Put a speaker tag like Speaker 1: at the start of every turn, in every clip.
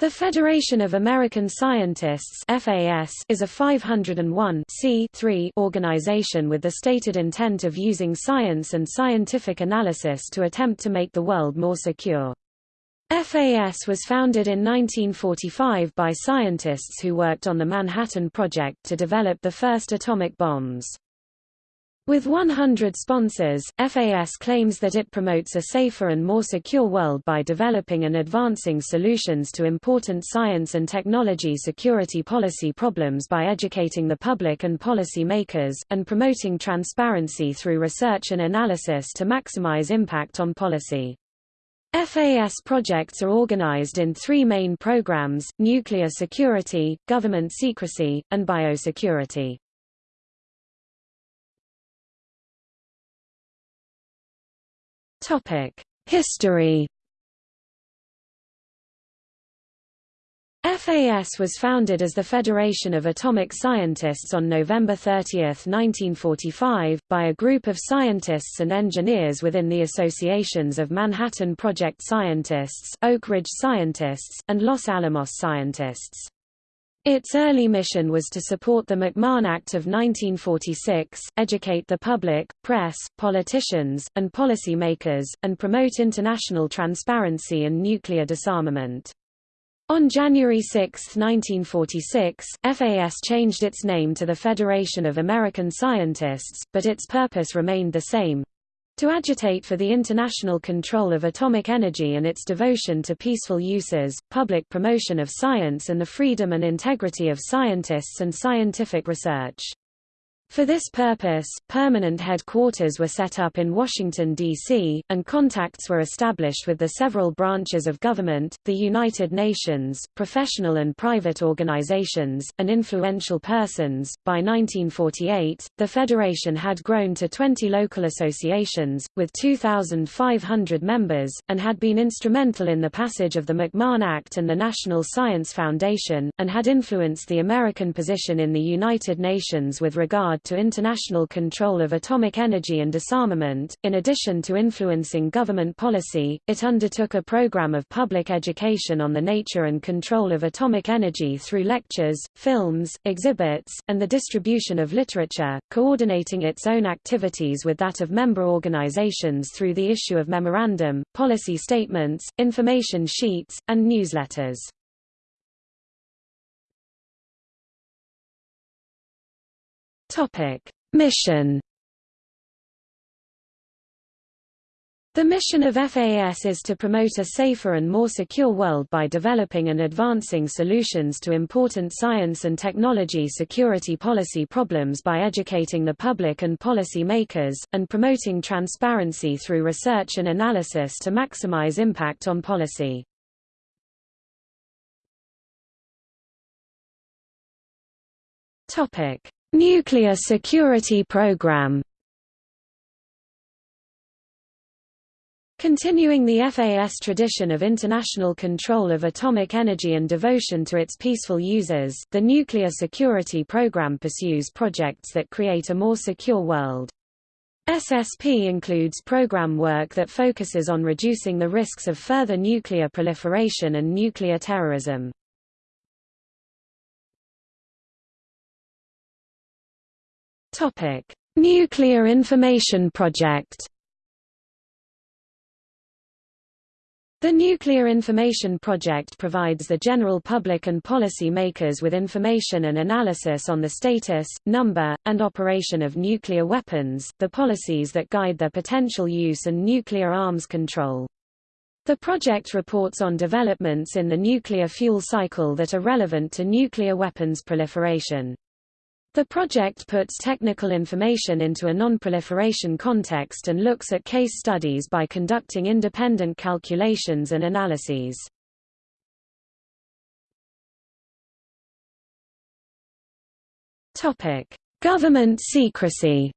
Speaker 1: The Federation of American Scientists FAS is a 501 organization with the stated intent of using science and scientific analysis to attempt to make the world more secure. FAS was founded in 1945 by scientists who worked on the Manhattan Project to develop the first atomic bombs. With 100 sponsors, FAS claims that it promotes a safer and more secure world by developing and advancing solutions to important science and technology security policy problems by educating the public and policy makers, and promoting transparency through research and analysis to maximize impact on policy. FAS projects are organized in three main programs, nuclear security, government secrecy, and biosecurity. History FAS was founded as the Federation of Atomic Scientists on November 30, 1945, by a group of scientists and engineers within the associations of Manhattan Project Scientists, Oak Ridge Scientists, and Los Alamos Scientists. Its early mission was to support the McMahon Act of 1946, educate the public, press, politicians, and policy makers, and promote international transparency and nuclear disarmament. On January 6, 1946, FAS changed its name to the Federation of American Scientists, but its purpose remained the same, to agitate for the international control of atomic energy and its devotion to peaceful uses, public promotion of science and the freedom and integrity of scientists and scientific research. For this purpose, permanent headquarters were set up in Washington, D.C., and contacts were established with the several branches of government, the United Nations, professional and private organizations, and influential persons. By 1948, the Federation had grown to 20 local associations, with 2,500 members, and had been instrumental in the passage of the McMahon Act and the National Science Foundation, and had influenced the American position in the United Nations with regard to international control of atomic energy and disarmament. In addition to influencing government policy, it undertook a program of public education on the nature and control of atomic energy through lectures, films, exhibits, and the distribution of literature, coordinating its own activities with that of member organizations through the issue of memorandum, policy statements, information sheets, and newsletters. Topic: Mission The mission of FAS is to promote a safer and more secure world by developing and advancing solutions to important science and technology security policy problems by educating the public and policy makers, and promoting transparency through research and analysis to maximize impact on policy. Topic. Nuclear Security Program Continuing the FAS tradition of international control of atomic energy and devotion to its peaceful users, the Nuclear Security Program pursues projects that create a more secure world. SSP includes program work that focuses on reducing the risks of further nuclear proliferation and nuclear terrorism. Topic: Nuclear Information Project. The Nuclear Information Project provides the general public and policy makers with information and analysis on the status, number, and operation of nuclear weapons, the policies that guide their potential use and nuclear arms control. The project reports on developments in the nuclear fuel cycle that are relevant to nuclear weapons proliferation. The project puts technical information into a non-proliferation context and looks at case studies by conducting independent calculations and analyses. Government secrecy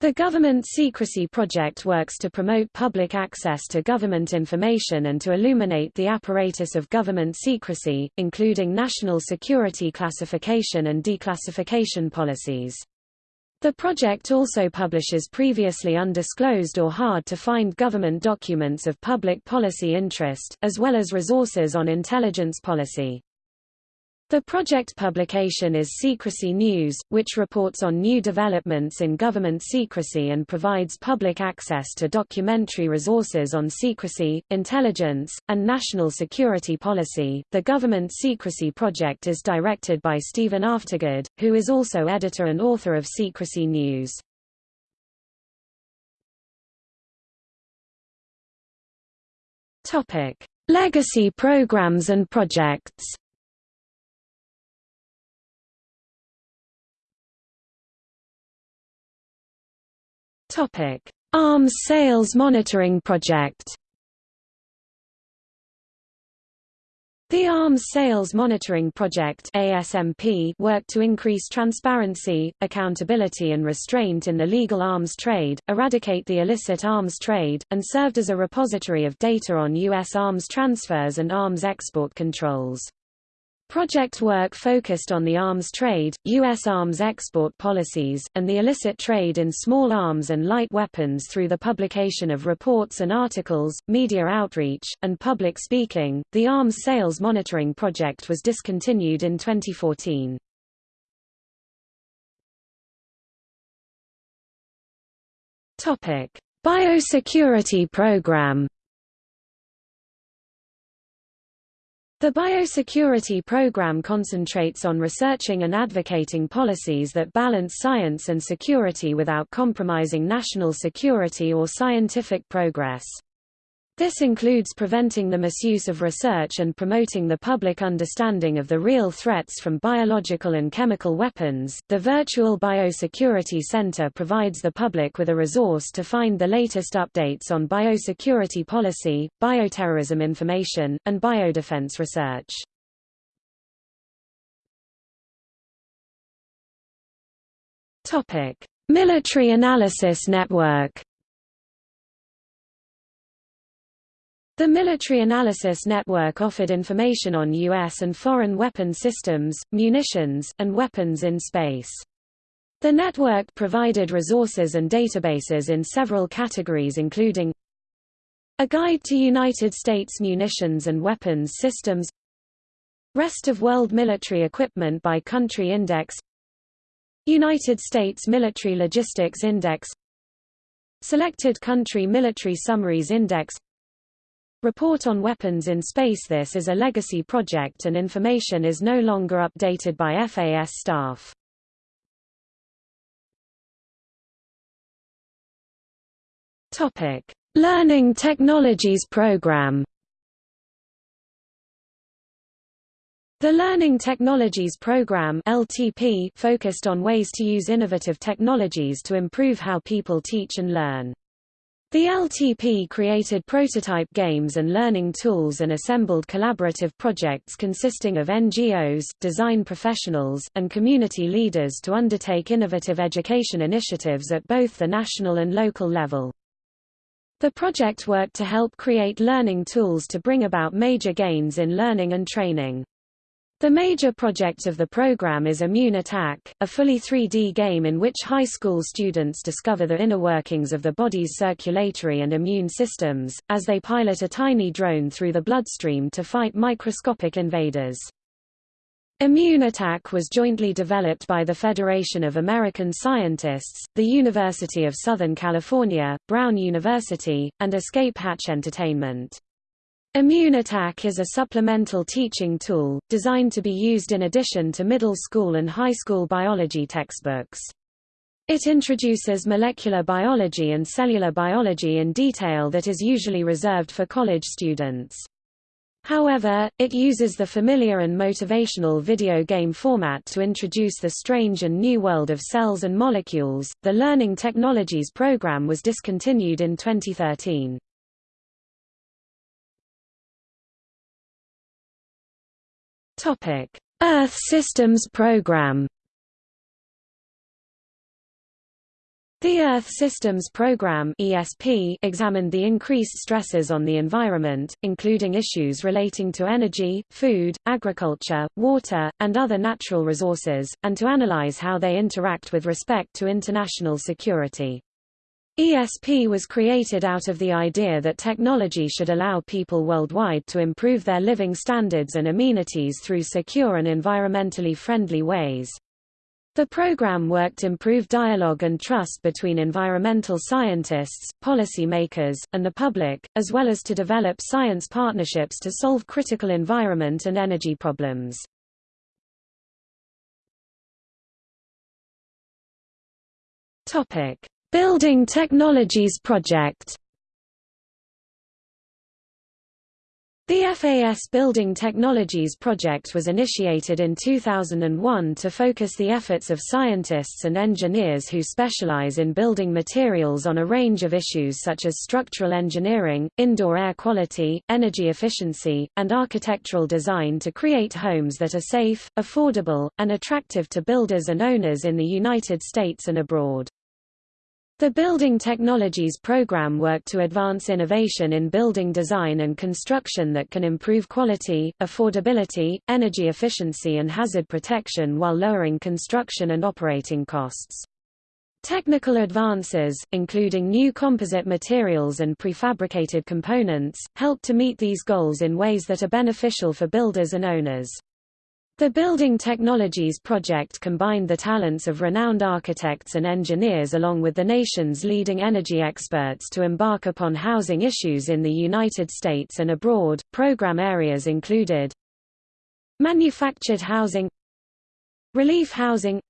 Speaker 1: The Government Secrecy Project works to promote public access to government information and to illuminate the apparatus of government secrecy, including national security classification and declassification policies. The project also publishes previously undisclosed or hard-to-find government documents of public policy interest, as well as resources on intelligence policy. The project publication is Secrecy News, which reports on new developments in government secrecy and provides public access to documentary resources on secrecy, intelligence, and national security policy. The Government Secrecy Project is directed by Steven Aftergood, who is also editor and author of Secrecy News. Topic: Legacy programs and projects. Topic: Arms Sales Monitoring Project. The Arms Sales Monitoring Project ASMP worked to increase transparency, accountability and restraint in the legal arms trade, eradicate the illicit arms trade, and served as a repository of data on U.S. arms transfers and arms export controls. Project work focused on the arms trade, U.S. arms export policies, and the illicit trade in small arms and light weapons through the publication of reports and articles, media outreach, and public speaking. The Arms Sales Monitoring Project was discontinued in 2014. Topic: Biosecurity Program The biosecurity program concentrates on researching and advocating policies that balance science and security without compromising national security or scientific progress. This includes preventing the misuse of research and promoting the public understanding of the real threats from biological and chemical weapons. The Virtual Biosecurity Center provides the public with a resource to find the latest updates on biosecurity policy, bioterrorism information, and biodefense research. Topic: Military Analysis Network The Military Analysis Network offered information on U.S. and foreign weapon systems, munitions, and weapons in space. The network provided resources and databases in several categories including A Guide to United States Munitions and Weapons Systems Rest of World Military Equipment by Country Index United States Military Logistics Index Selected Country Military Summaries Index Report on Weapons in Space This is a legacy project and information is no longer updated by FAS staff. Topic: Learning Technologies Program. The Learning Technologies Program (LTP) focused on ways to use innovative technologies to improve how people teach and learn. The LTP created prototype games and learning tools and assembled collaborative projects consisting of NGOs, design professionals, and community leaders to undertake innovative education initiatives at both the national and local level. The project worked to help create learning tools to bring about major gains in learning and training. The major project of the program is Immune Attack, a fully 3D game in which high school students discover the inner workings of the body's circulatory and immune systems, as they pilot a tiny drone through the bloodstream to fight microscopic invaders. Immune Attack was jointly developed by the Federation of American Scientists, the University of Southern California, Brown University, and Escape Hatch Entertainment. Immune Attack is a supplemental teaching tool, designed to be used in addition to middle school and high school biology textbooks. It introduces molecular biology and cellular biology in detail that is usually reserved for college students. However, it uses the familiar and motivational video game format to introduce the strange and new world of cells and molecules. The Learning Technologies program was discontinued in 2013. Topic: Earth Systems Program. The Earth Systems Program (ESP) examined the increased stresses on the environment, including issues relating to energy, food, agriculture, water, and other natural resources, and to analyze how they interact with respect to international security. ESP was created out of the idea that technology should allow people worldwide to improve their living standards and amenities through secure and environmentally friendly ways. The program worked to improve dialogue and trust between environmental scientists, policy makers, and the public, as well as to develop science partnerships to solve critical environment and energy problems. Building Technologies Project The FAS Building Technologies project was initiated in 2001 to focus the efforts of scientists and engineers who specialize in building materials on a range of issues such as structural engineering, indoor air quality, energy efficiency, and architectural design to create homes that are safe, affordable, and attractive to builders and owners in the United States and abroad. The Building Technologies program worked to advance innovation in building design and construction that can improve quality, affordability, energy efficiency and hazard protection while lowering construction and operating costs. Technical advances, including new composite materials and prefabricated components, help to meet these goals in ways that are beneficial for builders and owners. The Building Technologies project combined the talents of renowned architects and engineers along with the nation's leading energy experts to embark upon housing issues in the United States and abroad. Program areas included manufactured housing, relief housing,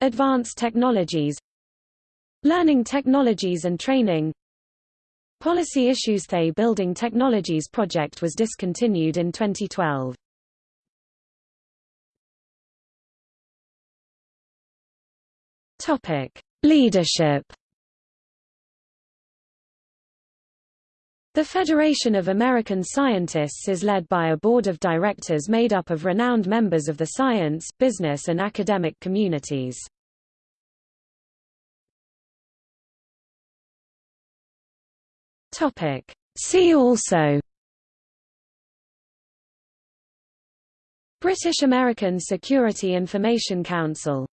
Speaker 1: advanced technologies, learning technologies and training. Policy issues The Building Technologies project was discontinued in 2012. Topic: Leadership. The Federation of American Scientists is led by a board of directors made up of renowned members of the science, business and academic communities. Topic: See also British American Security Information Council